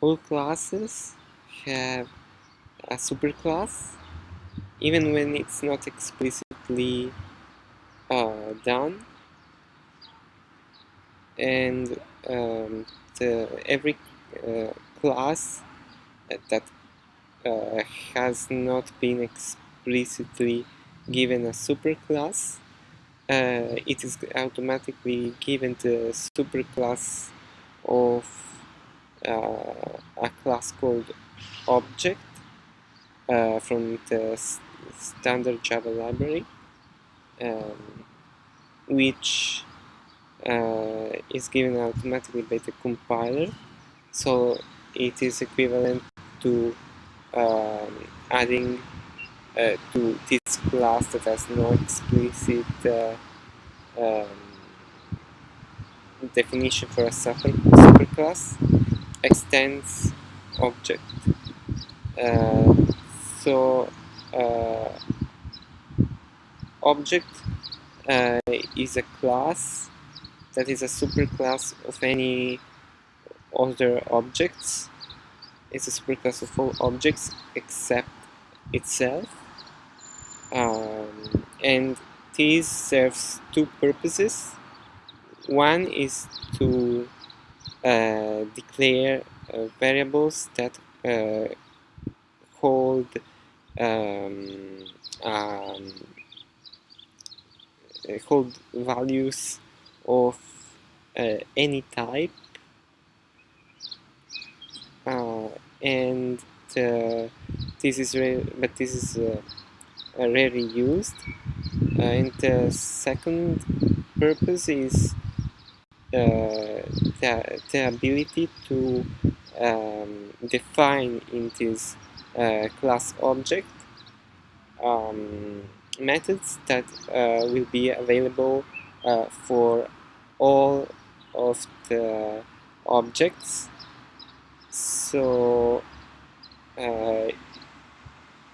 all classes have a superclass even when it's not explicitly uh, done. And um, the, every uh, class that uh, has not been explicitly given a superclass uh, it is automatically given the superclass of a class called object uh, from the standard Java library um, which uh, is given automatically by the compiler. So it is equivalent to um, adding uh, to this class that has no explicit uh, um, definition for a super superclass extends object. Uh, so uh, object uh, is a class that is a superclass of any other objects. It's a superclass of all objects except itself. Um, and this serves two purposes. One is to declare uh, variables that uh, hold um, um, hold values of uh, any type. Uh, and uh, this is but this is rarely used. And the second purpose is uh, the, the ability to um, define in this uh, class object um, methods that uh, will be available uh, for all of the objects. So uh,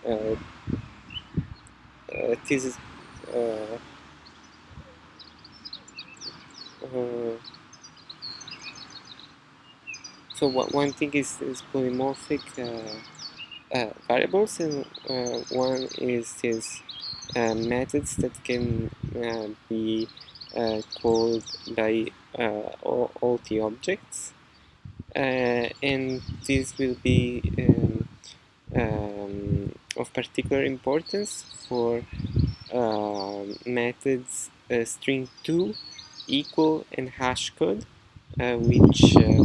uh, this is uh, so one thing is, is polymorphic uh, uh, variables and uh, one is this uh, methods that can be called by all, all, the objects. And this will be um, um, of particular importance for methods uh, string2 equal and hash code uh, which uh,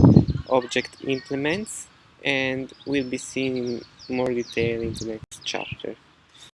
object implements and will be seen in more detail in the next chapter.